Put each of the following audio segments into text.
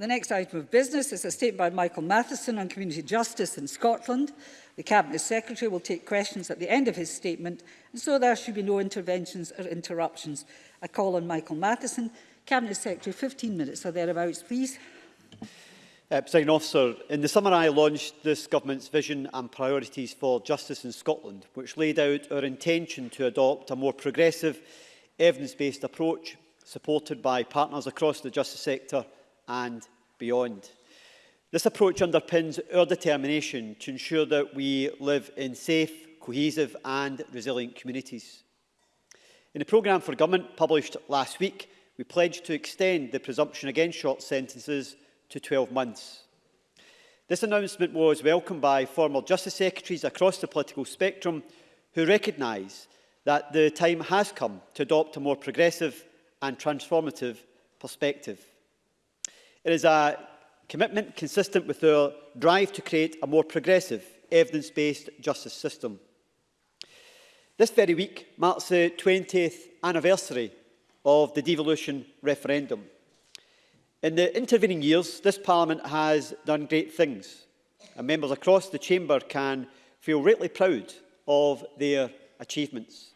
The next item of business is a statement by Michael Matheson on community justice in Scotland. The Cabinet Secretary will take questions at the end of his statement, and so there should be no interventions or interruptions. I call on Michael Matheson. Cabinet Secretary, 15 minutes or thereabouts, please. Uh, President Officer, in the summer I launched this government's vision and priorities for justice in Scotland, which laid out our intention to adopt a more progressive, evidence-based approach supported by partners across the justice sector and beyond. This approach underpins our determination to ensure that we live in safe, cohesive and resilient communities. In a programme for government published last week, we pledged to extend the presumption against short sentences to 12 months. This announcement was welcomed by former Justice Secretaries across the political spectrum who recognise that the time has come to adopt a more progressive and transformative perspective. It is a commitment consistent with our drive to create a more progressive, evidence-based justice system. This very week marks the 20th anniversary of the devolution referendum. In the intervening years, this Parliament has done great things, and members across the Chamber can feel rightly proud of their achievements.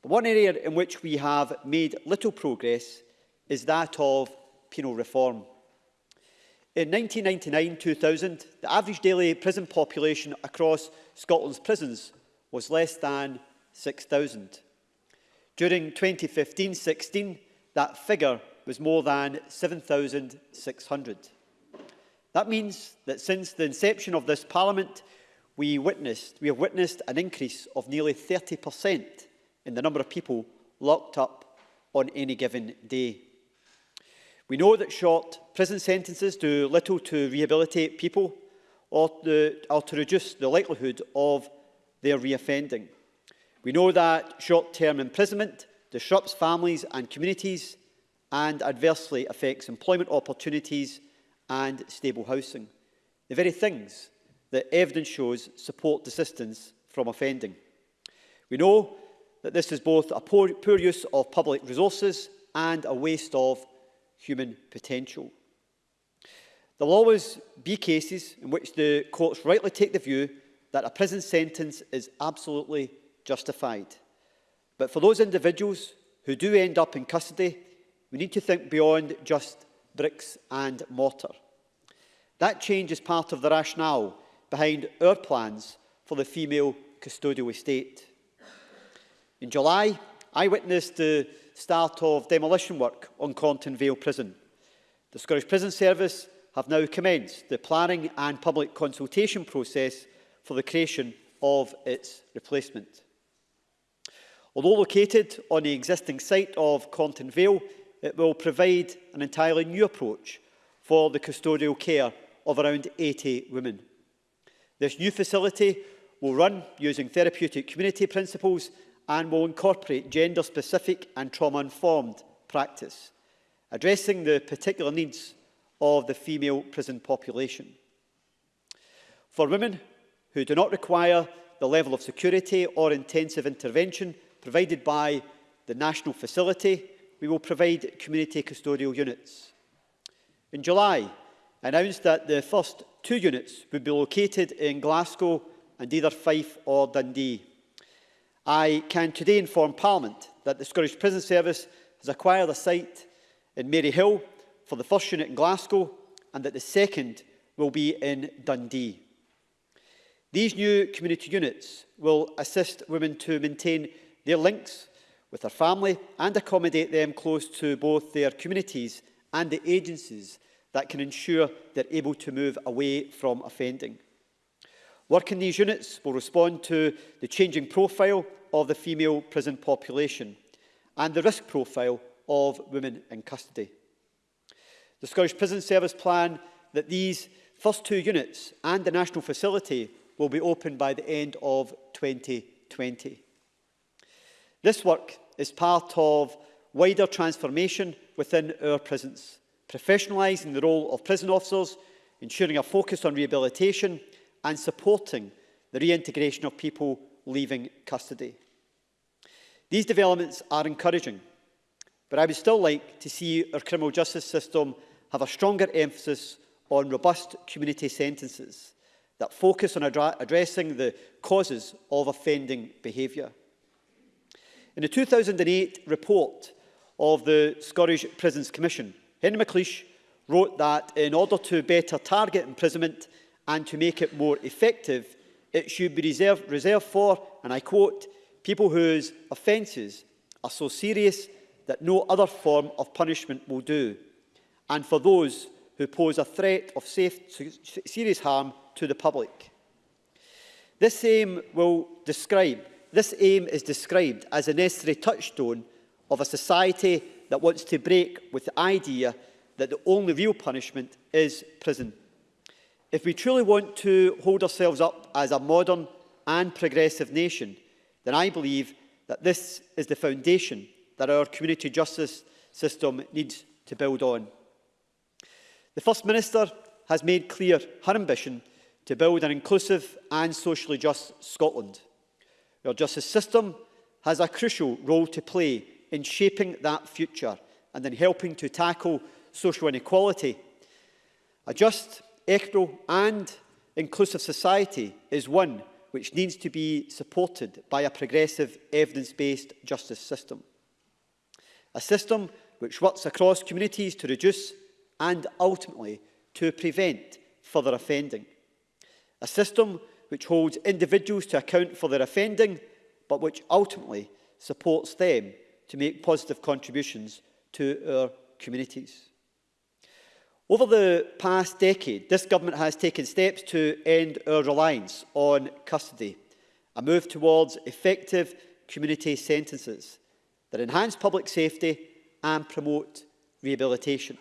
But one area in which we have made little progress is that of penal reform. In 1999-2000, the average daily prison population across Scotland's prisons was less than 6,000. During 2015-16, that figure was more than 7,600. That means that since the inception of this Parliament, we, witnessed, we have witnessed an increase of nearly 30% in the number of people locked up on any given day. We know that short prison sentences do little to rehabilitate people or to, or to reduce the likelihood of their reoffending. We know that short-term imprisonment disrupts families and communities and adversely affects employment opportunities and stable housing. The very things that evidence shows support desistance from offending. We know that this is both a poor, poor use of public resources and a waste of human potential. There will always be cases in which the courts rightly take the view that a prison sentence is absolutely justified. But for those individuals who do end up in custody, we need to think beyond just bricks and mortar. That change is part of the rationale behind our plans for the female custodial estate. In July, I witnessed the start of demolition work on Compton Vale Prison. The Scottish Prison Service have now commenced the planning and public consultation process for the creation of its replacement. Although located on the existing site of Compton Vale, it will provide an entirely new approach for the custodial care of around 80 women. This new facility will run using therapeutic community principles and will incorporate gender-specific and trauma-informed practice, addressing the particular needs of the female prison population. For women who do not require the level of security or intensive intervention provided by the national facility, we will provide community custodial units. In July, I announced that the first two units would be located in Glasgow and either Fife or Dundee. I can today inform Parliament that the Scottish Prison Service has acquired a site in Maryhill for the first unit in Glasgow and that the second will be in Dundee. These new community units will assist women to maintain their links with their family and accommodate them close to both their communities and the agencies that can ensure they're able to move away from offending. Work in these units will respond to the changing profile of the female prison population and the risk profile of women in custody. The Scottish Prison Service plan that these first two units and the national facility will be opened by the end of 2020. This work is part of wider transformation within our prisons, professionalising the role of prison officers, ensuring a focus on rehabilitation and supporting the reintegration of people leaving custody. These developments are encouraging, but I would still like to see our criminal justice system have a stronger emphasis on robust community sentences that focus on adra addressing the causes of offending behaviour. In the 2008 report of the Scottish Prisons Commission, Henry McLeish wrote that in order to better target imprisonment and to make it more effective, it should be reserved, reserved for, and I quote, people whose offences are so serious that no other form of punishment will do, and for those who pose a threat of safe, serious harm to the public. This aim will describe, this aim is described as a necessary touchstone of a society that wants to break with the idea that the only real punishment is prison. If we truly want to hold ourselves up as a modern and progressive nation, then I believe that this is the foundation that our community justice system needs to build on. The First Minister has made clear her ambition to build an inclusive and socially just Scotland. Our justice system has a crucial role to play in shaping that future and in helping to tackle social inequality. A just equitable and inclusive society is one which needs to be supported by a progressive evidence-based justice system. A system which works across communities to reduce and ultimately to prevent further offending. A system which holds individuals to account for their offending but which ultimately supports them to make positive contributions to our communities. Over the past decade, this government has taken steps to end our reliance on custody, a move towards effective community sentences that enhance public safety and promote rehabilitation.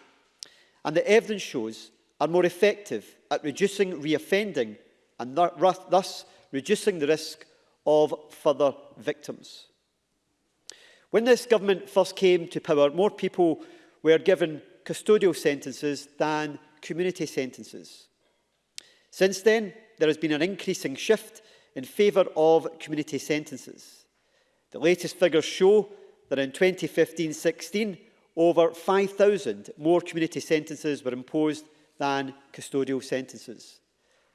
And the evidence shows are more effective at reducing reoffending and thus reducing the risk of further victims. When this government first came to power, more people were given custodial sentences than community sentences. Since then, there has been an increasing shift in favour of community sentences. The latest figures show that in 2015-16, over 5,000 more community sentences were imposed than custodial sentences.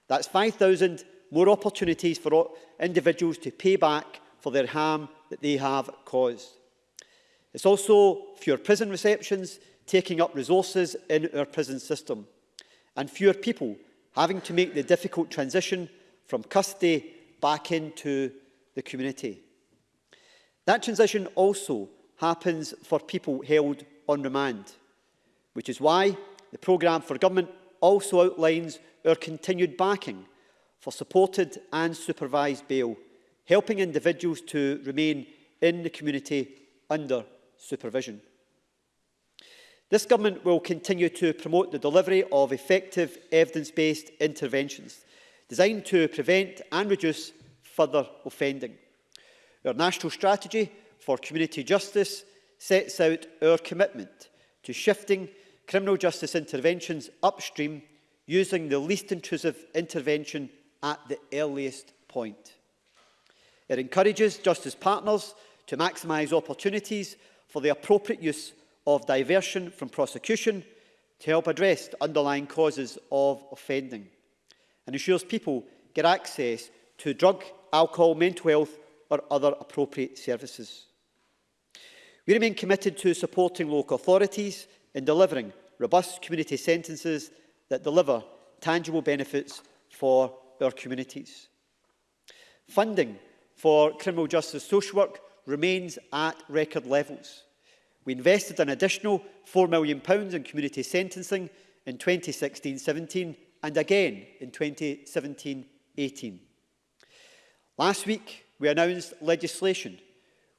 That's 5,000 more opportunities for individuals to pay back for their harm that they have caused. It's also fewer prison receptions taking up resources in our prison system, and fewer people having to make the difficult transition from custody back into the community. That transition also happens for people held on remand, which is why the programme for government also outlines our continued backing for supported and supervised bail, helping individuals to remain in the community under supervision. This government will continue to promote the delivery of effective evidence-based interventions designed to prevent and reduce further offending. Our national strategy for community justice sets out our commitment to shifting criminal justice interventions upstream using the least intrusive intervention at the earliest point. It encourages justice partners to maximise opportunities for the appropriate use of diversion from prosecution to help address the underlying causes of offending and ensures people get access to drug, alcohol, mental health or other appropriate services. We remain committed to supporting local authorities in delivering robust community sentences that deliver tangible benefits for our communities. Funding for criminal justice social work remains at record levels. We invested an additional £4 million in community sentencing in 2016-17 and again in 2017-18. Last week, we announced legislation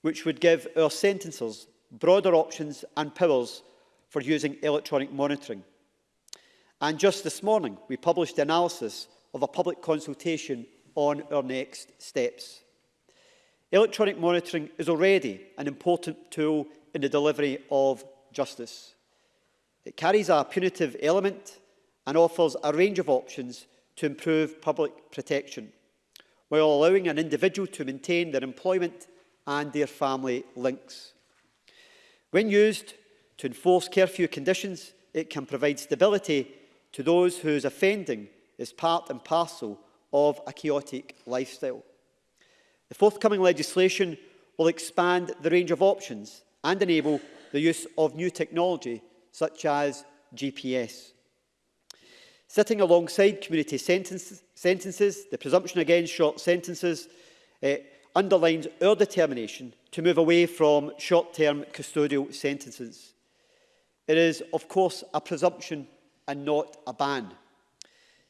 which would give our sentencers broader options and powers for using electronic monitoring. And just this morning, we published the analysis of a public consultation on our next steps. Electronic monitoring is already an important tool in the delivery of justice. It carries a punitive element and offers a range of options to improve public protection, while allowing an individual to maintain their employment and their family links. When used to enforce curfew conditions, it can provide stability to those whose offending is part and parcel of a chaotic lifestyle. The forthcoming legislation will expand the range of options and enable the use of new technology such as GPS. Sitting alongside community sentence, sentences, the presumption against short sentences eh, underlines our determination to move away from short-term custodial sentences. It is, of course, a presumption and not a ban.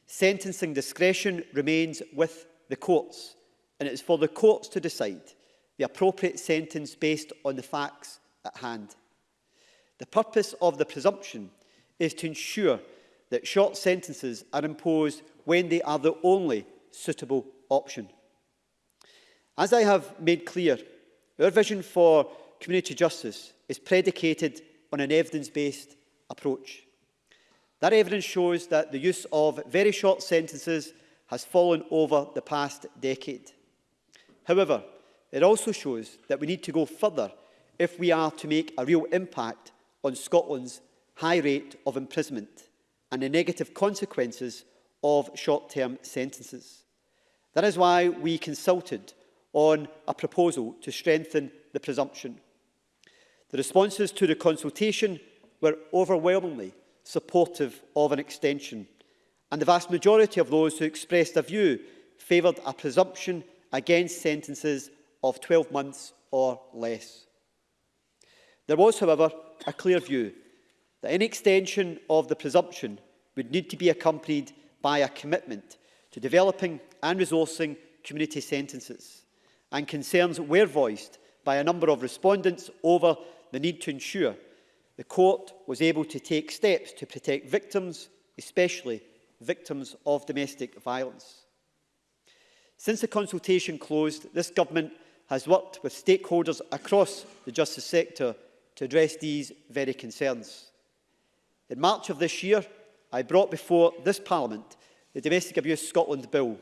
Sentencing discretion remains with the courts and it is for the courts to decide the appropriate sentence based on the facts at hand. The purpose of the presumption is to ensure that short sentences are imposed when they are the only suitable option. As I have made clear, our vision for community justice is predicated on an evidence-based approach. That evidence shows that the use of very short sentences has fallen over the past decade. However, it also shows that we need to go further if we are to make a real impact on Scotland's high rate of imprisonment and the negative consequences of short-term sentences. That is why we consulted on a proposal to strengthen the presumption. The responses to the consultation were overwhelmingly supportive of an extension, and the vast majority of those who expressed a view favoured a presumption against sentences of 12 months or less. There was, however, a clear view that any extension of the presumption would need to be accompanied by a commitment to developing and resourcing community sentences, and concerns were voiced by a number of respondents over the need to ensure the court was able to take steps to protect victims, especially victims of domestic violence. Since the consultation closed, this government has worked with stakeholders across the justice sector to address these very concerns. In March of this year, I brought before this Parliament the Domestic Abuse Scotland Bill.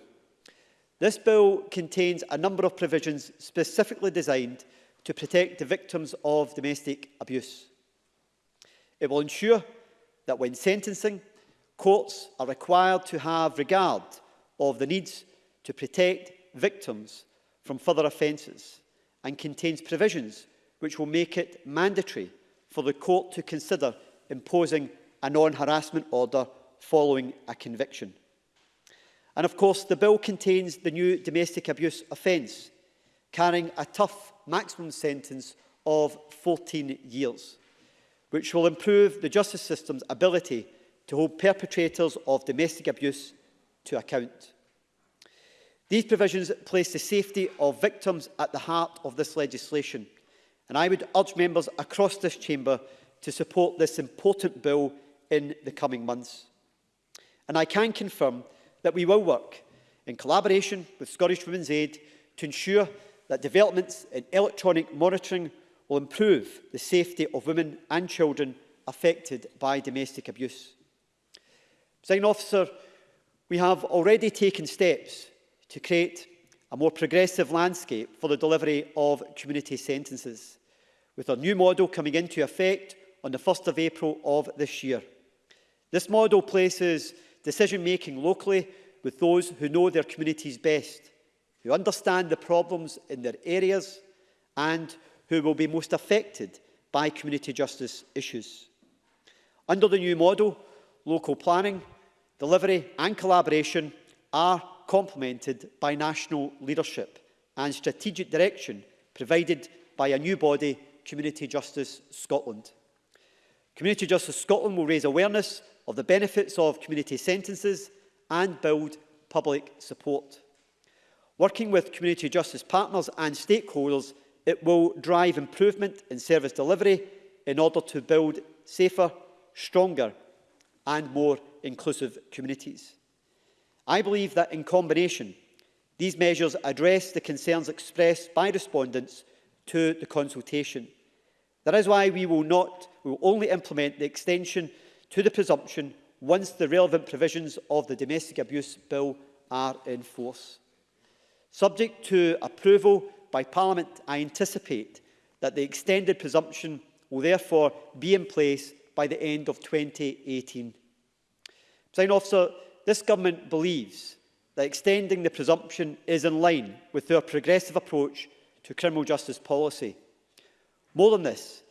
This bill contains a number of provisions specifically designed to protect the victims of domestic abuse. It will ensure that when sentencing, courts are required to have regard of the needs to protect victims from further offences and contains provisions which will make it mandatory for the court to consider imposing a non-harassment order following a conviction. And of course, the bill contains the new domestic abuse offence, carrying a tough maximum sentence of 14 years, which will improve the justice system's ability to hold perpetrators of domestic abuse to account. These provisions place the safety of victims at the heart of this legislation, and I would urge members across this chamber to support this important bill in the coming months. And I can confirm that we will work in collaboration with Scottish Women's Aid to ensure that developments in electronic monitoring will improve the safety of women and children affected by domestic abuse. Sign officer, we have already taken steps to create a more progressive landscape for the delivery of community sentences, with a new model coming into effect on the 1st of April of this year. This model places decision-making locally with those who know their communities best, who understand the problems in their areas and who will be most affected by community justice issues. Under the new model, local planning, delivery and collaboration are complemented by national leadership and strategic direction provided by a new body, Community Justice Scotland. Community Justice Scotland will raise awareness of the benefits of community sentences and build public support. Working with community justice partners and stakeholders, it will drive improvement in service delivery in order to build safer, stronger and more inclusive communities. I believe that in combination, these measures address the concerns expressed by respondents to the consultation. That is why we will, not, we will only implement the extension to the presumption once the relevant provisions of the Domestic Abuse Bill are in force. Subject to approval by Parliament, I anticipate that the extended presumption will therefore be in place by the end of 2018. President Officer, this government believes that extending the presumption is in line with their progressive approach to criminal justice policy. More than this,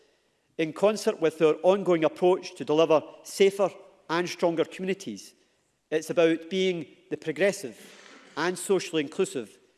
in concert with their ongoing approach to deliver safer and stronger communities, it's about being the progressive and socially inclusive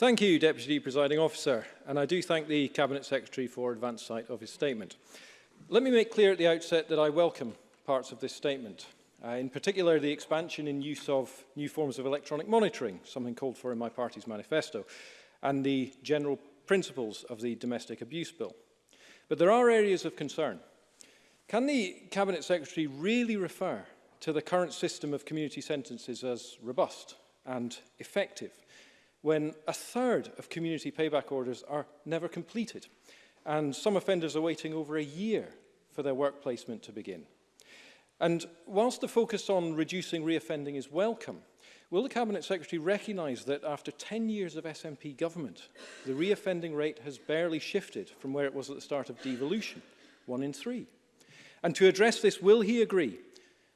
Thank you, Deputy Presiding Officer, and I do thank the Cabinet Secretary for advance sight of his statement. Let me make clear at the outset that I welcome parts of this statement. Uh, in particular, the expansion in use of new forms of electronic monitoring, something called for in my party's manifesto, and the general principles of the Domestic Abuse Bill. But there are areas of concern. Can the Cabinet Secretary really refer to the current system of community sentences as robust and effective when a third of community payback orders are never completed and some offenders are waiting over a year for their work placement to begin? And whilst the focus on reducing reoffending is welcome, will the Cabinet Secretary recognise that after 10 years of SNP government, the reoffending rate has barely shifted from where it was at the start of devolution, one in three? And to address this, will he agree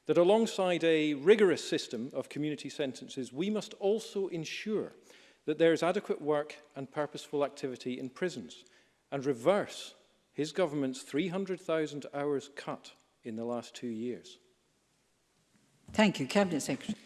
that alongside a rigorous system of community sentences, we must also ensure that there is adequate work and purposeful activity in prisons and reverse his government's 300,000 hours cut in the last two years. Thank you. Cabinet Secretary.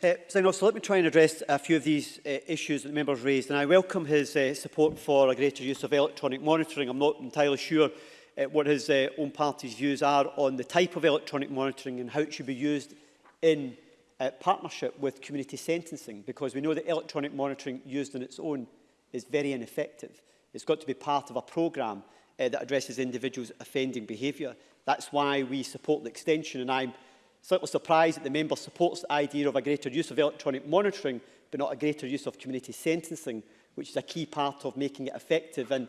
Uh, so let me try and address a few of these uh, issues that the member raised, and I welcome his uh, support for a greater use of electronic monitoring. I'm not entirely sure uh, what his uh, own party's views are on the type of electronic monitoring and how it should be used in uh, partnership with community sentencing, because we know that electronic monitoring used on its own is very ineffective. It's got to be part of a programme uh, that addresses individuals' offending behaviour. That's why we support the extension, and I'm slightly surprised that the member supports the idea of a greater use of electronic monitoring, but not a greater use of community sentencing, which is a key part of making it effective. And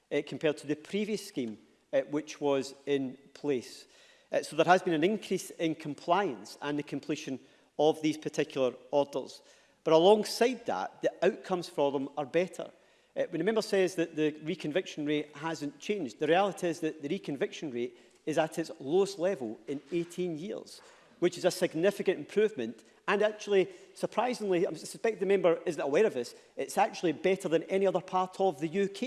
uh, compared to the previous scheme uh, which was in place. Uh, so there has been an increase in compliance and the completion of these particular orders. But alongside that, the outcomes for them are better. Uh, when a member says that the reconviction rate hasn't changed, the reality is that the reconviction rate is at its lowest level in 18 years, which is a significant improvement And actually, surprisingly, I suspect the member isn't aware of this, it's actually better than any other part of the UK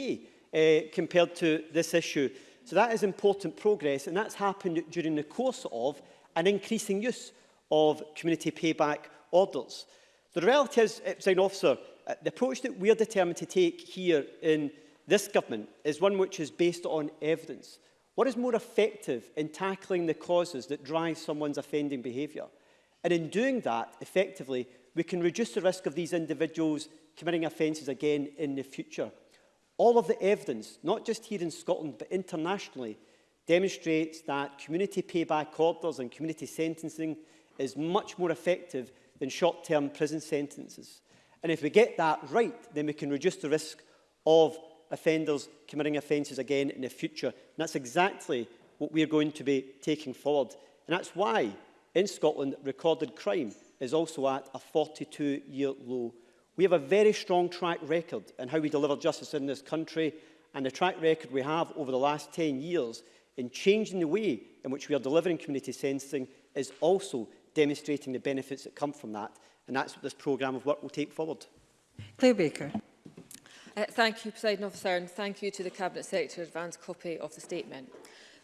uh, eh, compared to this issue. So that is important progress, and that's happened during the course of an increasing use of community payback orders. The reality is, sign eh, Officer, eh, the approach that we're determined to take here in this government is one which is based on evidence. What is more effective in tackling the causes that drive someone's offending behaviour? And in doing that, effectively, we can reduce the risk of these individuals committing offences again in the future. All of the evidence, not just here in Scotland, but internationally, demonstrates that community payback orders and community sentencing is much more effective than short-term prison sentences. And if we get that right, then we can reduce the risk of offenders committing offences again in the future. And that's exactly what we are going to be taking forward. And that's why in Scotland, recorded crime is also at a 42-year low. We have a very strong track record in how we deliver justice in this country and the track record we have over the last 10 years in changing the way in which we are delivering community sentencing is also demonstrating the benefits that come from that. And that's what this programme of work will take forward. Claire Baker. Uh, thank you, President Officer, and thank you to the Cabinet Secretary for advance copy of the statement.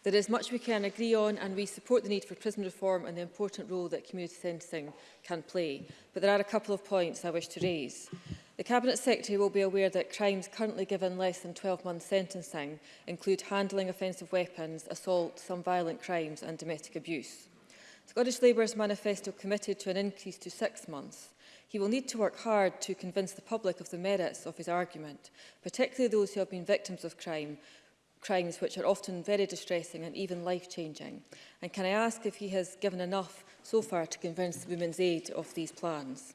There is much we can agree on and we support the need for prison reform and the important role that community sentencing can play. But there are a couple of points I wish to raise. The Cabinet Secretary will be aware that crimes currently given less than 12-month sentencing include handling offensive weapons, assault, some violent crimes and domestic abuse. Scottish Labour's manifesto committed to an increase to six months. He will need to work hard to convince the public of the merits of his argument, particularly those who have been victims of crime, crimes which are often very distressing and even life-changing? And can I ask if he has given enough so far to convince the Women's Aid of these plans?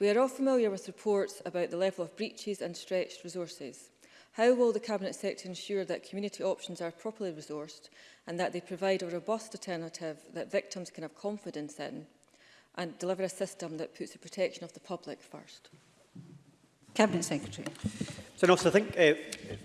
We are all familiar with reports about the level of breaches and stretched resources. How will the Cabinet Secretary ensure that community options are properly resourced and that they provide a robust alternative that victims can have confidence in and deliver a system that puts the protection of the public first? Cabinet Secretary. So, no, so I think uh,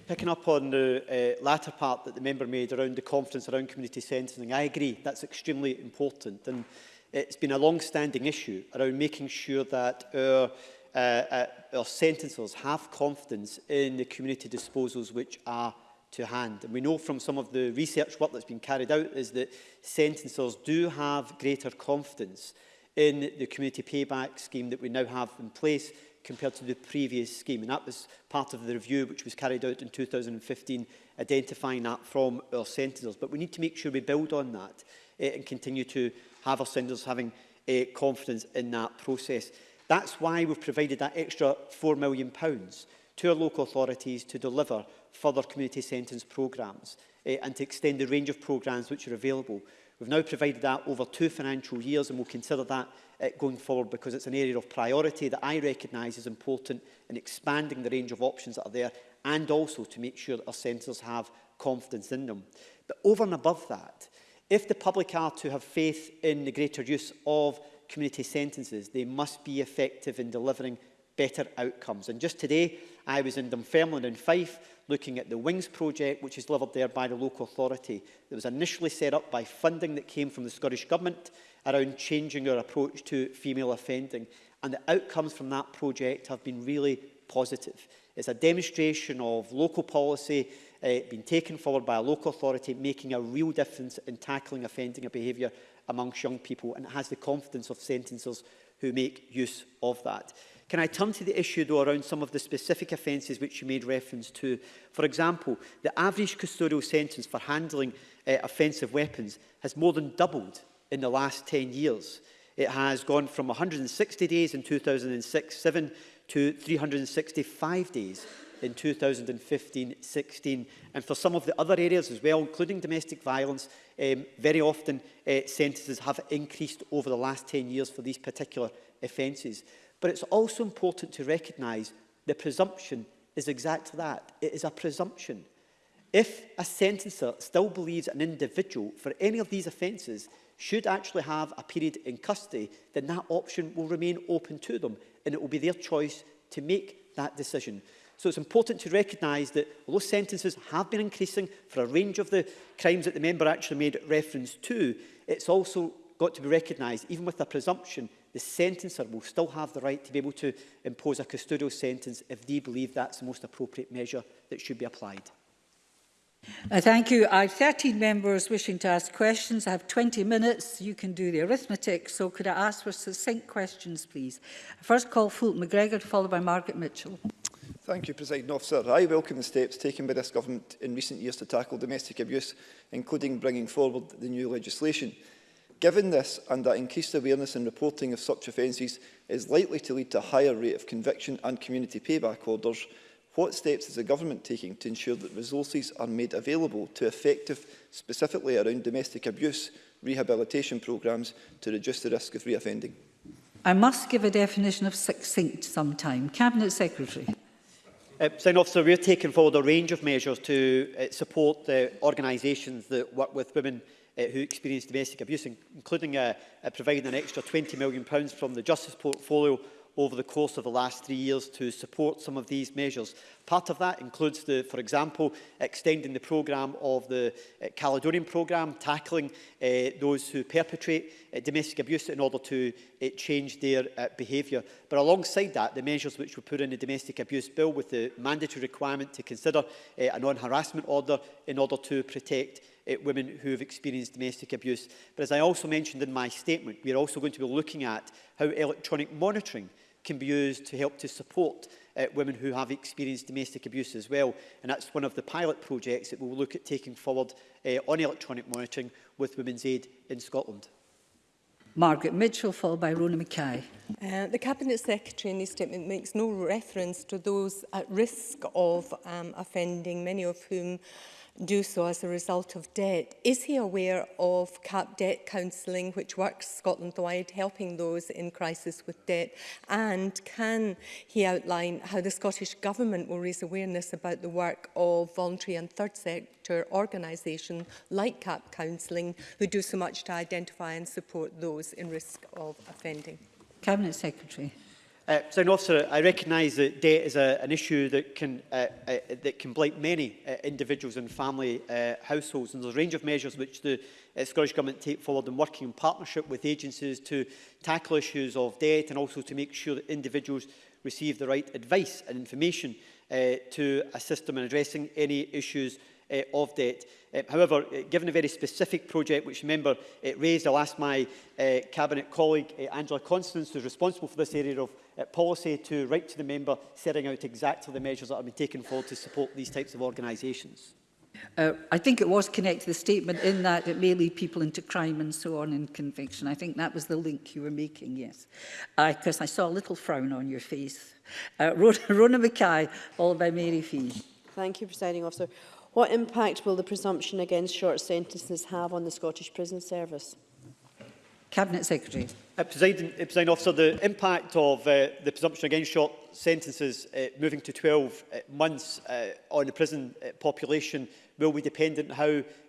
picking up on the uh, latter part that the member made around the confidence around community sentencing, I agree that's extremely important. And It's been a long-standing issue around making sure that our, uh, uh, our sentencers have confidence in the community disposals which are to hand. And we know from some of the research work that's been carried out is that sentencers do have greater confidence in the community payback scheme that we now have in place compared to the previous scheme. And that was part of the review which was carried out in 2015, identifying that from our sentences. But we need to make sure we build on that eh, and continue to have our senders having uh, confidence in that process. That's why we've provided that extra £4 million to our local authorities to deliver further community sentence programmes uh, and to extend the range of programmes which are available. We've now provided that over two financial years and we'll consider that uh, going forward because it's an area of priority that I recognise is important in expanding the range of options that are there and also to make sure that our centres have confidence in them. But over and above that, If the public are to have faith in the greater use of community sentences, they must be effective in delivering better outcomes. And just today, I was in Dunfermline and Fife looking at the WINGS project, which is delivered there by the local authority. It was initially set up by funding that came from the Scottish Government around changing our approach to female offending. And the outcomes from that project have been really positive. It's a demonstration of local policy uh, been taken forward by a local authority, making a real difference in tackling offending behaviour amongst young people, and it has the confidence of sentencers who make use of that. Can I turn to the issue, though, around some of the specific offences which you made reference to? For example, the average custodial sentence for handling uh, offensive weapons has more than doubled in the last 10 years. It has gone from 160 days in 2006-7 to 365 days in 2015-16. And for some of the other areas as well, including domestic violence, um, very often uh, sentences have increased over the last 10 years for these particular offences. But it's also important to recognise the presumption is exactly that. It is a presumption. If a sentencer still believes an individual for any of these offences should actually have a period in custody, then that option will remain open to them and it will be their choice to make that decision. So it's important to recognise that although sentences have been increasing for a range of the crimes that the member actually made reference to, it's also got to be recognised, even with a presumption, the sentencer will still have the right to be able to impose a custodial sentence if they believe that's the most appropriate measure that should be applied. Uh, thank you. I have 13 members wishing to ask questions. I have 20 minutes. You can do the arithmetic. So could I ask for succinct questions, please? first call Fulton McGregor, followed by Margaret Mitchell. Thank you, President Officer. I welcome the steps taken by this government in recent years to tackle domestic abuse, including bringing forward the new legislation. Given this and that increased awareness and reporting of such offences is likely to lead to a higher rate of conviction and community payback orders, what steps is the government taking to ensure that resources are made available to effective, specifically around domestic abuse, rehabilitation programmes to reduce the risk of reoffending? I must give a definition of succinct sometime. Cabinet Secretary. Uh, Sign Officer, we're taking forward a range of measures to uh, support the organisations that work with women uh, who experience domestic abuse, including uh, uh, providing an extra £20 million from the Justice portfolio over the course of the last three years to support some of these measures. Part of that includes, the, for example, extending the programme of the uh, Caledonian programme, tackling uh, those who perpetrate uh, domestic abuse in order to uh, change their uh, behaviour. But alongside that, the measures which were put in the domestic abuse bill with the mandatory requirement to consider uh, a non-harassment order in order to protect uh, women who have experienced domestic abuse. But as I also mentioned in my statement, we are also going to be looking at how electronic monitoring uh, can be used to help to support uh, women who have experienced domestic abuse as well. And that's one of the pilot projects that we'll look at taking forward uh, on electronic monitoring with Women's Aid in Scotland. Margaret Mitchell, followed by Rona Mackay. Uh, the Cabinet Secretary in this statement makes no reference to those at risk of um, offending, many of whom do so as a result of debt. Is he aware of CAP debt counselling which works Scotland-wide helping those in crisis with debt and can he outline how the Scottish Government will raise awareness about the work of voluntary and third sector organisations like CAP counselling who do so much to identify and support those in risk of offending? Cabinet Secretary. Uh, Sound Officer, I recognise that debt is a, an issue that can, uh, uh, that can blight many uh, individuals and family uh, households and there's a range of measures which the uh, Scottish Government take forward in working in partnership with agencies to tackle issues of debt and also to make sure that individuals receive the right advice and information uh, to assist them in addressing any issues uh, of debt. Uh, however, uh, given a very specific project which member uh, raised, I'll ask my uh, Cabinet colleague uh, Angela Constance, who's responsible for this area of uh, policy to write to the member setting out exactly the measures that have been taken forward to support these types of organisations? Uh, I think it was connected to the statement in that it may lead people into crime and so on in conviction. I think that was the link you were making, yes. Because uh, I saw a little frown on your face. Uh, Rona, Rona Mackay, followed by Mary Fee. Thank you, Presiding Officer. What impact will the presumption against short sentences have on the Scottish Prison Service? Cabinet Secretary. Uh, presiding, uh, presiding officer, the impact of uh, the presumption against short sentences uh, moving to 12 uh, months uh, on the prison uh, population will be dependent on how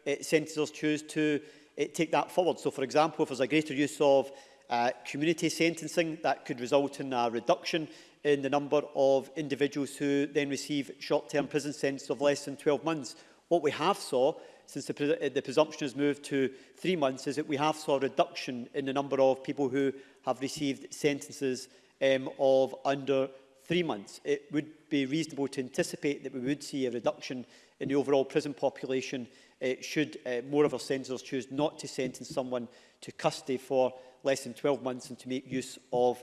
uh, sentences choose to uh, take that forward. So, for example, if there's a greater use of uh, community sentencing, that could result in a reduction in the number of individuals who then receive short-term prison sentences of less than 12 months. What we have saw since the, the presumption has moved to three months, is that we have saw a reduction in the number of people who have received sentences um, of under three months. It would be reasonable to anticipate that we would see a reduction in the overall prison population uh, should uh, more of our sentences choose not to sentence someone to custody for less than 12 months and to make use of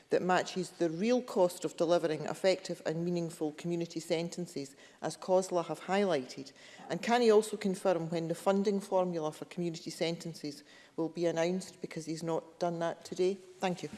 that matches the real cost of delivering effective and meaningful community sentences, as COSLA have highlighted? And can he also confirm when the funding formula for community sentences will be announced, because he's not done that today? Thank you.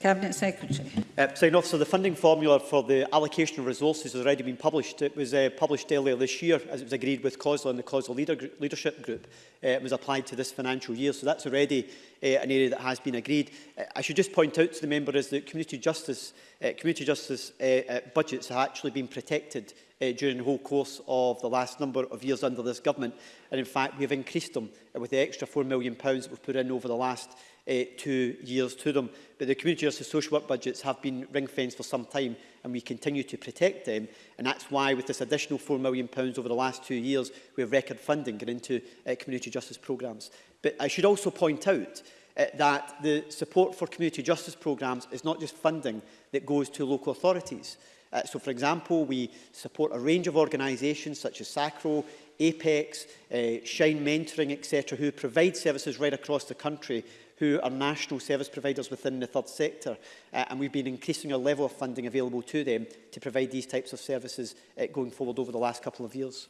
Cabinet Secretary. Uh, so, off. So the funding formula for the allocation of resources has already been published. It was uh, published earlier this year as it was agreed with COSLA and the COSLA leader gr leadership group. Uh, it was applied to this financial year. So that's already uh, an area that has been agreed. Uh, I should just point out to the member is that community justice, uh, community justice uh, uh, budgets have actually been protected uh, during the whole course of the last number of years under this government. And in fact, we have increased them uh, with the extra £4 million that we've put in over the last uh, two years to them. But the community justice social work budgets have been ring-fenced for some time and we continue to protect them. And that's why with this additional £4 million pounds over the last two years, we have record funding going into uh, community justice programmes. But I should also point out uh, that the support for community justice programmes is not just funding that goes to local authorities. Uh, so, for example, we support a range of organisations such as SACRO, Apex, uh, Shine Mentoring, etc., who provide services right across the country who are national service providers within the third sector. Uh, and we've been increasing our level of funding available to them to provide these types of services uh, going forward over the last couple of years.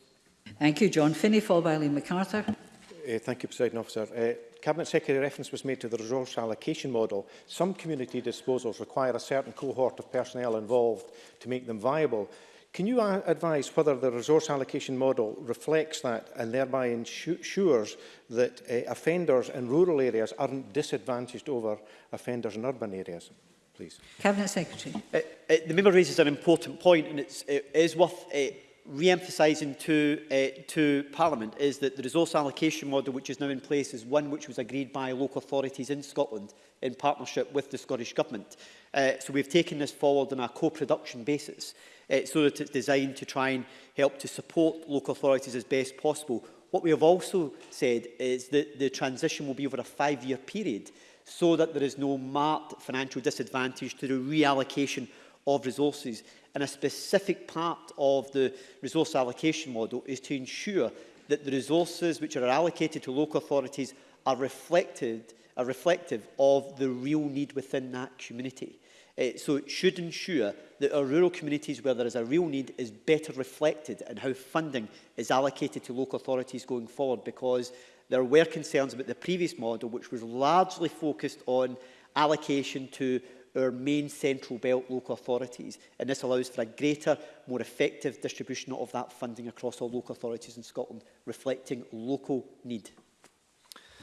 Thank you, John Finney, followed by Lee MacArthur. Uh, thank you, President Officer. Uh, Cabinet Secretary reference was made to the resource allocation model. Some community disposals require a certain cohort of personnel involved to make them viable. Can you advise whether the resource allocation model reflects that and thereby ensures that uh, offenders in rural areas aren't disadvantaged over offenders in urban areas? Please. Cabinet Secretary. Uh, uh, the member raises an important point and it's, it is worth uh, re-emphasising to, uh, to Parliament is that the resource allocation model which is now in place is one which was agreed by local authorities in Scotland in partnership with the Scottish Government. Uh, so we've taken this forward on a co-production basis uh, eh, so that it's designed to try and help to support local authorities as best possible. What we have also said is that the transition will be over a five-year period so that there is no marked financial disadvantage to the reallocation of resources. And a specific part of the resource allocation model is to ensure that the resources which are allocated to local authorities are reflected are reflective of the real need within that community. Uh, so it should ensure that our rural communities where there is a real need is better reflected in how funding is allocated to local authorities going forward because there were concerns about the previous model which was largely focused on allocation to our main central belt local authorities and this allows for a greater more effective distribution of that funding across all local authorities in Scotland reflecting local need.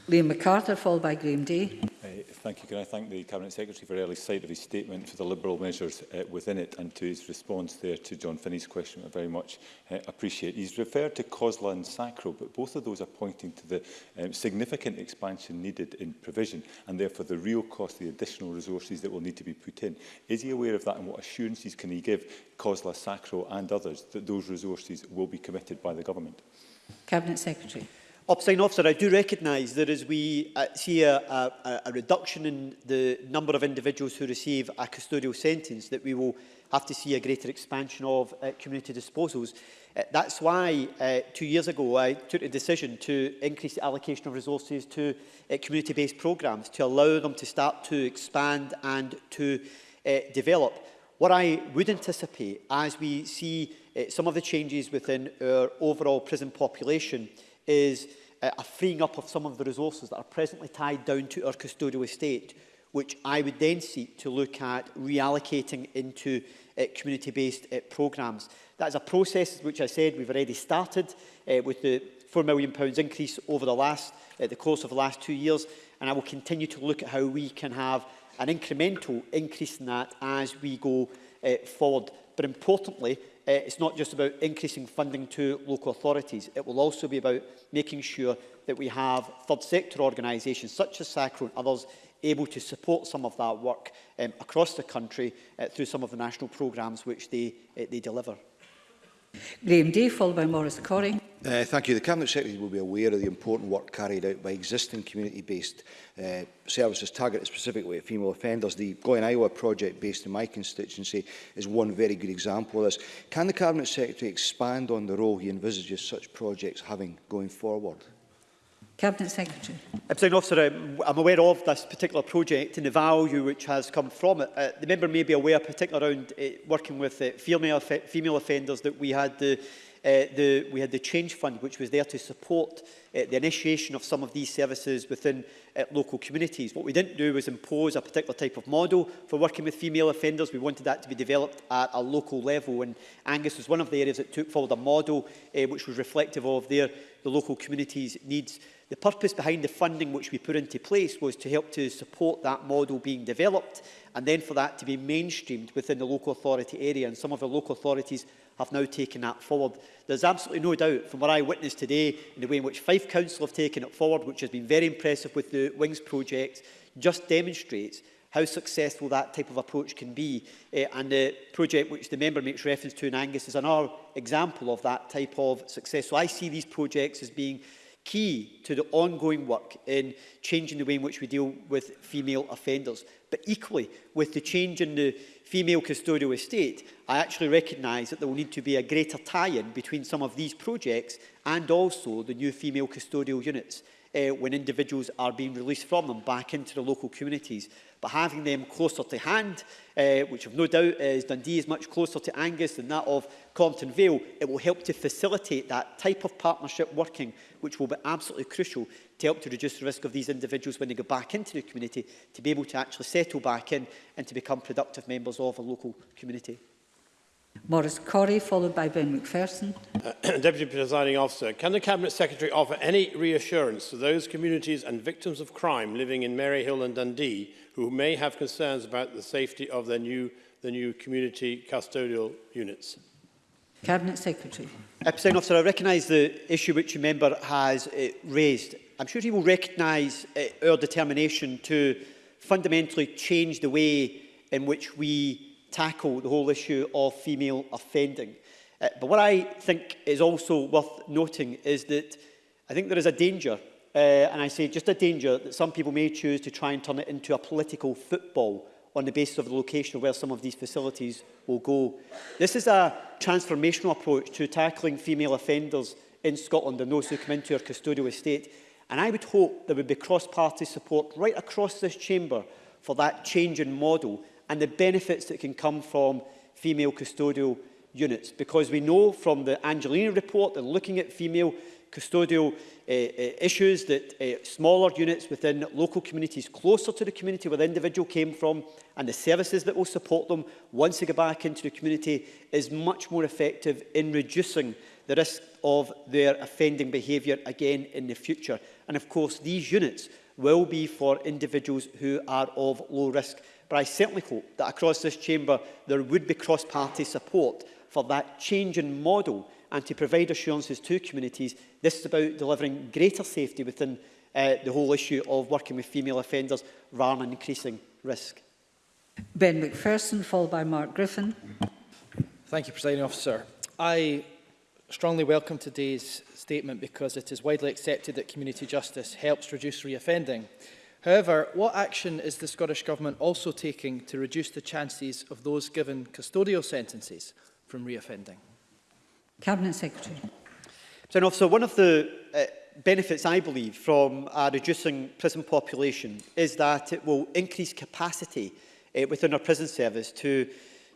Liam MacArthur, followed by Graham Day. Uh, thank you. Can I thank the Cabinet Secretary for early sight of his statement for the Liberal measures uh, within it and to his response there to John Finney's question. I very much uh, appreciate. He's referred to COSLA and SACRO, but both of those are pointing to the um, significant expansion needed in provision and therefore the real cost, the additional resources that will need to be put in. Is he aware of that and what assurances can he give COSLA, SACRO and others that those resources will be committed by the government? Cabinet Secretary. Upsign officer, I do recognise that as we uh, see a, a, a reduction in the number of individuals who receive a custodial sentence, that we will have to see a greater expansion of uh, community disposals. Uh, that's why uh, two years ago I took a decision to increase the allocation of resources to uh, community-based programmes to allow them to start to expand and to uh, develop. What I would anticipate as we see uh, some of the changes within our overall prison population is uh, a freeing up of some of the resources that are presently tied down to our custodial estate, which I would then seek to look at reallocating into uh, community-based uh, programmes. That is a process which I said we've already started uh, with the £4 million increase over the last, uh, the course of the last two years, and I will continue to look at how we can have an incremental increase in that as we go uh, forward. But importantly, uh, it's not just about increasing funding to local authorities. It will also be about making sure that we have third sector organisations such as SACRO and others able to support some of that work um, across the country uh, through some of the national programmes which they, uh, they deliver. Graeme Day, followed by Maurice Corrie. Uh, thank you. The Cabinet Secretary will be aware of the important work carried out by existing community-based uh, services targeted specifically at female offenders. The Going Iowa project based in my constituency is one very good example of this. Can the Cabinet Secretary expand on the role he envisages such projects having going forward? Cabinet Secretary. Uh, President Officer, I'm, um, I'm aware of this particular project and the value which has come from it. Uh, the member may be aware, particularly around uh, working with uh, female, female offenders, that we had the uh, Uh, the, we had the Change Fund, which was there to support uh, the initiation of some of these services within uh, local communities. What we didn't do was impose a particular type of model for working with female offenders. We wanted that to be developed at a local level, and Angus was one of the areas that took forward a model uh, which was reflective of their, the local community's needs. The purpose behind the funding which we put into place was to help to support that model being developed and then for that to be mainstreamed within the local authority area. And some of the local authorities have now taken that forward. There's absolutely no doubt from what I witnessed today in the way in which Fife Council have taken it forward, which has been very impressive with the Wings project, just demonstrates how successful that type of approach can be. Uh, and the project which the member makes reference to in Angus is another example of that type of success. So I see these projects as being key to the ongoing work in changing the way in which we deal with female offenders. But equally, with the change in the female custodial estate, I actually recognise that there will need to be a greater tie-in between some of these projects and also the new female custodial units uh, when individuals are being released from them back into the local communities. But having them closer to hand, uh, which of no doubt is Dundee is much closer to Angus than that of Compton Vale, it will help to facilitate that type of partnership working, which will be absolutely crucial to help to reduce the risk of these individuals when they go back into the community to be able to actually settle back in and to become productive members of a local community. Maurice Corrie, followed by Ben McPherson. Uh, Deputy Presiding Officer, can the Cabinet Secretary offer any reassurance to those communities and victims of crime living in Maryhill and Dundee who may have concerns about the safety of their new, the new community custodial units? Cabinet Secretary. Episode Officer, I recognise the issue which a member has uh, raised. I'm sure he will recognise uh, our determination to fundamentally change the way in which we tackle the whole issue of female offending. Uh, but what I think is also worth noting is that I think there is a danger, uh, and I say just a danger, that some people may choose to try and turn it into a political football on the basis of the location of where some of these facilities will go. This is a transformational approach to tackling female offenders in Scotland and those who come into our custodial estate. And I would hope there would be cross-party support right across this chamber for that change in model and the benefits that can come from female custodial units. Because we know from the Angelina report and looking at female custodial uh, uh, issues that uh, smaller units within local communities closer to the community where the individual came from and the services that will support them once they go back into the community is much more effective in reducing the risk of their offending behaviour again in the future. And of course, these units will be for individuals who are of low risk. But I certainly hope that across this chamber there would be cross-party support for that change in model and to provide assurances to communities. This is about delivering greater safety within uh, the whole issue of working with female offenders rather than increasing risk. Ben McPherson, followed by Mark Griffin. Thank you, Presiding Officer. I strongly welcome today's statement because it is widely accepted that community justice helps reduce reoffending. However, what action is the Scottish Government also taking to reduce the chances of those given custodial sentences from reoffending? Cabinet Secretary. President Officer, one of the uh, benefits, I believe, from a reducing prison population is that it will increase capacity uh, within our prison service to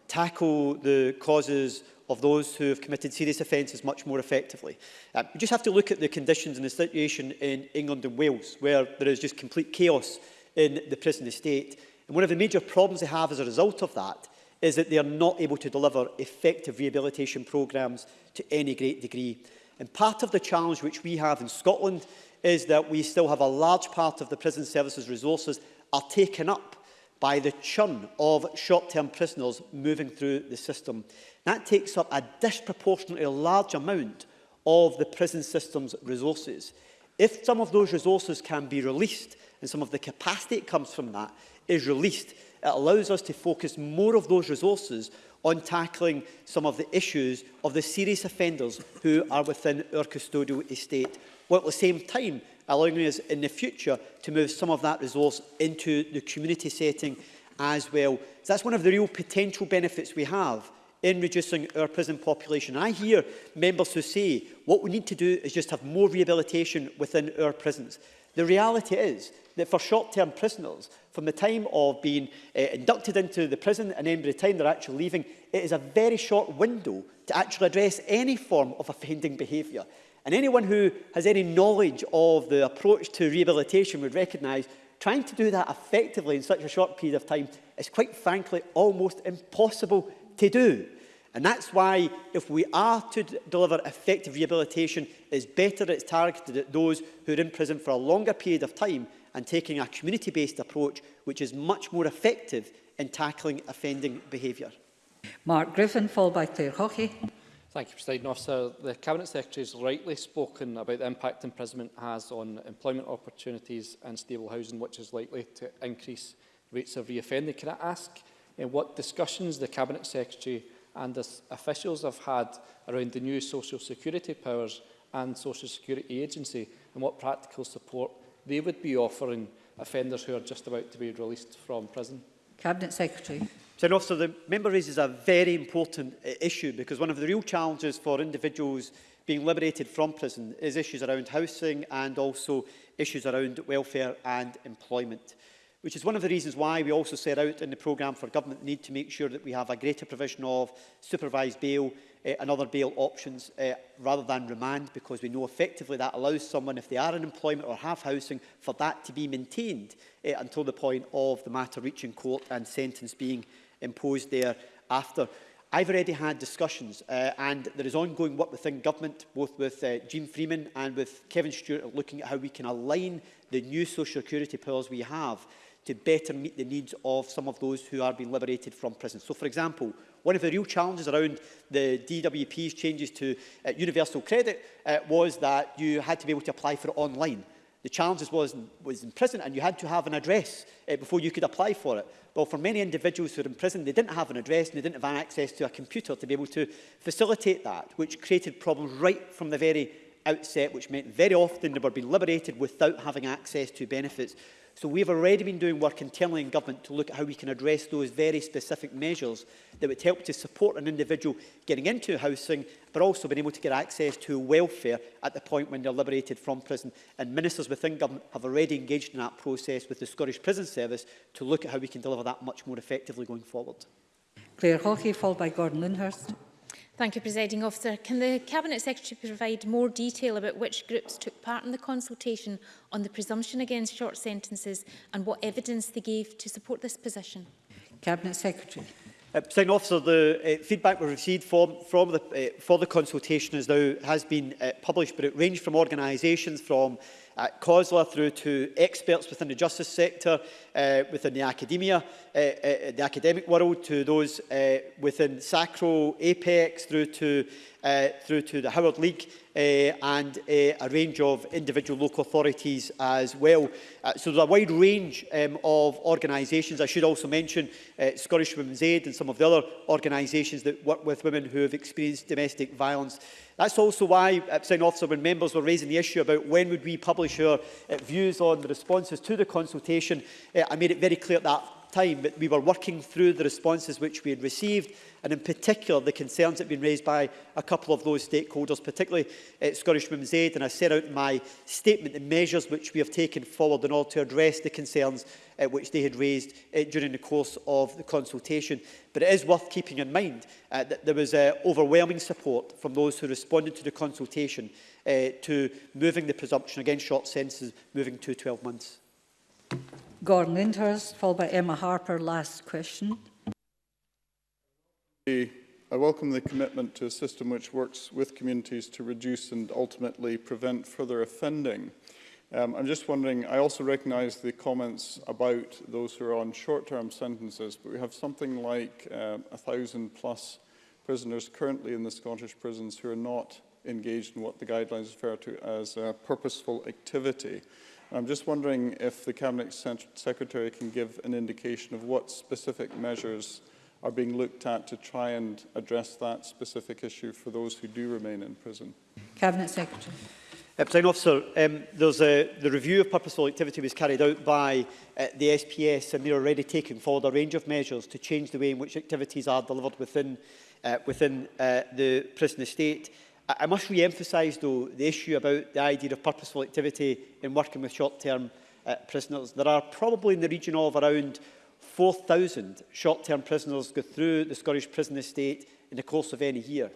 tackle the causes of those who have committed serious offences much more effectively. Um, uh, you just have to look at the conditions and the situation in England and Wales, where there is just complete chaos in the prison estate. And one of the major problems they have as a result of that is that they are not able to deliver effective rehabilitation programmes to any great degree. And part of the challenge which we have in Scotland is that we still have a large part of the prison services resources are taken up by the churn of short-term prisoners moving through the system. That takes up a disproportionately large amount of the prison system's resources. If some of those resources can be released and some of the capacity that comes from that is released, it allows us to focus more of those resources on tackling some of the issues of the serious offenders who are within our custodial estate, while at the same time allowing us in the future to move some of that resource into the community setting as well. So that's one of the real potential benefits we have in reducing our prison population. I hear members who say what we need to do is just have more rehabilitation within our prisons. The reality is that for short-term prisoners, from the time of being uh, inducted into the prison and then by the time they're actually leaving, it is a very short window to actually address any form of offending behaviour. And anyone who has any knowledge of the approach to rehabilitation would recognise trying to do that effectively in such a short period of time is quite frankly almost impossible to do. And that's why if we are to deliver effective rehabilitation, it's better it's targeted at those who are in prison for a longer period of time and taking a community-based approach which is much more effective in tackling offending behaviour. Mark Griffin, followed by Claire Hockey. Thank you, President Officer. The Cabinet Secretary has rightly spoken about the impact imprisonment has on employment opportunities and stable housing, which is likely to increase rates of reoffending. Can I ask in eh, what discussions the Cabinet Secretary and the officials have had around the new social security powers and social security agency and what practical support they would be offering offenders who are just about to be released from prison. Cabinet Secretary. Sir, Officer, the member raises a very important uh, issue because one of the real challenges for individuals being liberated from prison is issues around housing and also issues around welfare and employment, which is one of the reasons why we also set out in the programme for government need to make sure that we have a greater provision of supervised bail uh, eh, and other bail options uh, rather than remand because we know effectively that allows someone, if they are in employment or have housing, for that to be maintained uh, until the point of the matter reaching court and sentence being imposed thereafter. I've already had discussions uh, and there is ongoing work within government, both with uh, Jim Freeman and with Kevin Stewart, looking at how we can align the new social security powers we have to better meet the needs of some of those who are being liberated from prison. So, for example, one of the real challenges around the DWP's changes to uh, universal credit uh, was that you had to be able to apply for it online. The challenge was, was in prison and you had to have an address uh, before you could apply for it. Well, for many individuals who are in prison, they didn't have an address and they didn't have access to a computer to be able to facilitate that, which created problems right from the very outset, which meant very often they were being liberated without having access to benefits. So we've already been doing work internally in government to look at how we can address those very specific measures that would help to support an individual getting into housing, but also being able to get access to welfare at the point when they're liberated from prison. And ministers within government have already engaged in that process with the Scottish Prison Service to look at how we can deliver that much more effectively going forward. Claire Hockey, followed by Gordon Lindhurst. Thank you, Presiding Officer. Can the Cabinet Secretary provide more detail about which groups took part in the consultation on the presumption against short sentences and what evidence they gave to support this position? Cabinet Secretary. Uh, Officer, the uh, feedback we received from, from the, uh, for the consultation is now, has been uh, published, but it ranged from organisations from uh, COSLA through to experts within the justice sector, uh, within the academia, uh, uh, the academic world, to those uh, within SACRO, APEX, through to, uh, through to the Howard League uh, and uh, a range of individual local authorities as well. Uh, so there's a wide range um, of organisations. I should also mention uh, Scottish Women's Aid and some of the other organisations that work with women who have experienced domestic violence. That's also why, uh, Sign Officer, when members were raising the issue about when would we publish our uh, views on the responses to the consultation, uh, I made it very clear at that time that we were working through the responses which we had received and in particular the concerns that had been raised by a couple of those stakeholders, particularly at eh, Scottish Women's Aid. And I set out in my statement the measures which we have taken forward in order to address the concerns uh, which they had raised uh, during the course of the consultation. But it is worth keeping in mind uh, that there was uh, overwhelming support from those who responded to the consultation uh, to moving the presumption against short sentences, moving to 12 months. Gordon Lindhurst, followed by Emma Harper. Last question. I welcome the commitment to a system which works with communities to reduce and ultimately prevent further offending. Um, I'm just wondering, I also recognise the comments about those who are on short-term sentences, but we have something like um, a thousand plus prisoners currently in the Scottish prisons who are not engaged in what the guidelines refer to as purposeful activity. I'm just wondering if the Cabinet Secretary can give an indication of what specific measures are being looked at to try and address that specific issue for those who do remain in prison. Cabinet Secretary. Uh, Officer, um, there's a, the review of purposeful activity was carried out by uh, the SPS and they're already taking forward a range of measures to change the way in which activities are delivered within, uh, within uh, the prison estate. I must re-emphasise, though, the issue about the idea of purposeful activity in working with short-term uh, prisoners. There are probably in the region of around 4,000 short-term prisoners go through the Scottish prison estate in the course of any year.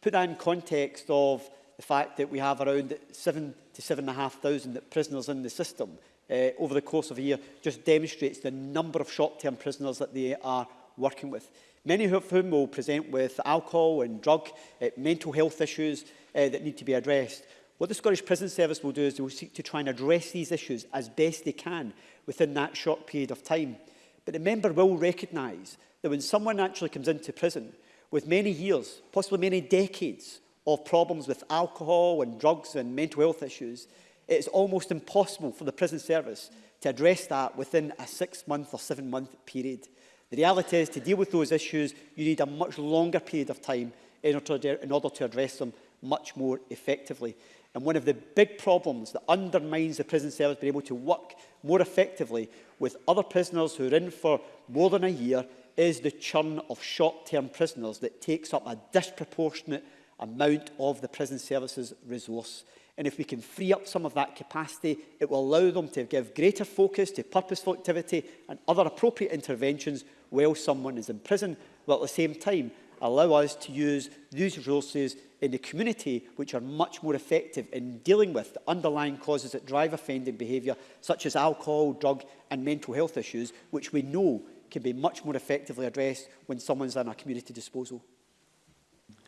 Put that in context of the fact that we have around 7 to 7,500 prisoners in the system uh, over the course of a year just demonstrates the number of short-term prisoners that they are working with many of whom will present with alcohol and drug, uh, mental health issues uh, that need to be addressed. What the Scottish Prison Service will do is they will seek to try and address these issues as best they can within that short period of time. But the member will recognise that when someone actually comes into prison with many years, possibly many decades of problems with alcohol and drugs and mental health issues, it is almost impossible for the prison service to address that within a six-month or seven-month period. The reality is to deal with those issues, you need a much longer period of time in order to, in order to address them much more effectively. And one of the big problems that undermines the prison service being able to work more effectively with other prisoners who are in for more than a year is the churn of short-term prisoners that takes up a disproportionate amount of the prison services resource. And if we can free up some of that capacity, it will allow them to give greater focus to purposeful activity and other appropriate interventions while someone is in prison, while at the same time allow us to use these resources in the community which are much more effective in dealing with the underlying causes that drive offending behaviour, such as alcohol, drug and mental health issues, which we know can be much more effectively addressed when someone's in a community disposal.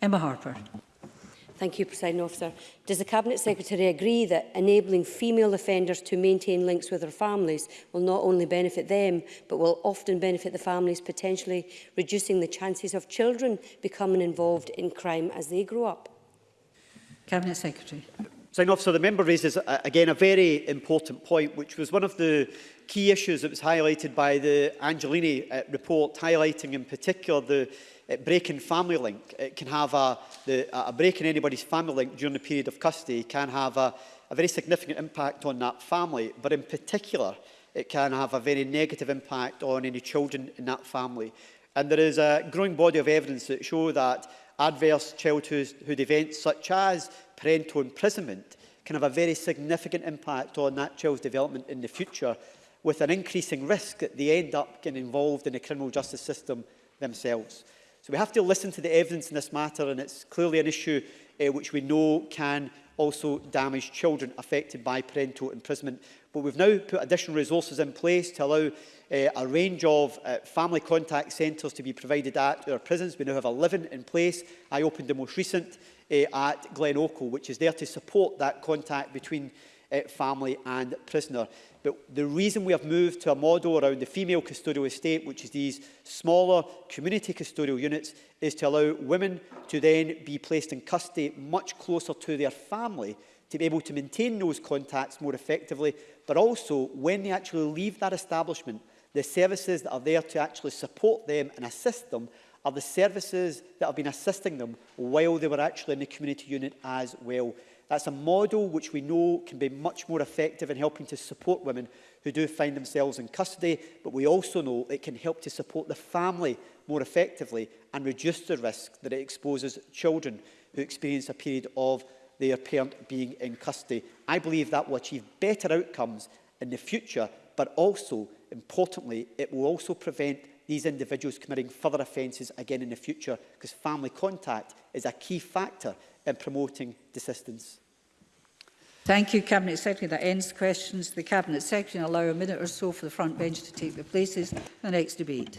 Emma Harper. Thank you, President Officer. Does the Cabinet Secretary agree that enabling female offenders to maintain links with their families will not only benefit them, but will often benefit the families, potentially reducing the chances of children becoming involved in crime as they grow up? Cabinet Secretary. Sign officer, the member raises uh, again a very important point, which was one of the key issues that was highlighted by the Angelini uh, report, highlighting in particular the uh, breaking family link. It can have a, the, a break in anybody's family link during the period of custody can have a, a very significant impact on that family, but in particular, it can have a very negative impact on any children in that family. And there is a growing body of evidence that show that adverse childhood events such as parental imprisonment can have a very significant impact on that child's development in the future with an increasing risk that they end up getting involved in the criminal justice system themselves. So we have to listen to the evidence in this matter and it's clearly an issue uh, which we know can also damage children affected by parental imprisonment. But we've now put additional resources in place to allow uh, a range of uh, family contact centres to be provided at our prisons. We now have 11 in place. I opened the most recent uh, at Glen Oakle, which is there to support that contact between uh, family and prisoner. But the reason we have moved to a model around the female custodial estate, which is these smaller community custodial units, is to allow women to then be placed in custody much closer to their family to be able to maintain those contacts more effectively, but also when they actually leave that establishment, the services that are there to actually support them and assist them are the services that have been assisting them while they were actually in the community unit as well. That's a model which we know can be much more effective in helping to support women who do find themselves in custody, but we also know it can help to support the family more effectively and reduce the risk that it exposes children who experience a period of their parent being in custody. I believe that will achieve better outcomes in the future, but also, importantly, it will also prevent these individuals committing further offences again in the future because family contact is a key factor in promoting desistance. Thank you, Cabinet Secretary. That ends questions. The Cabinet Secretary will allow a minute or so for the front bench to take their places. The next debate.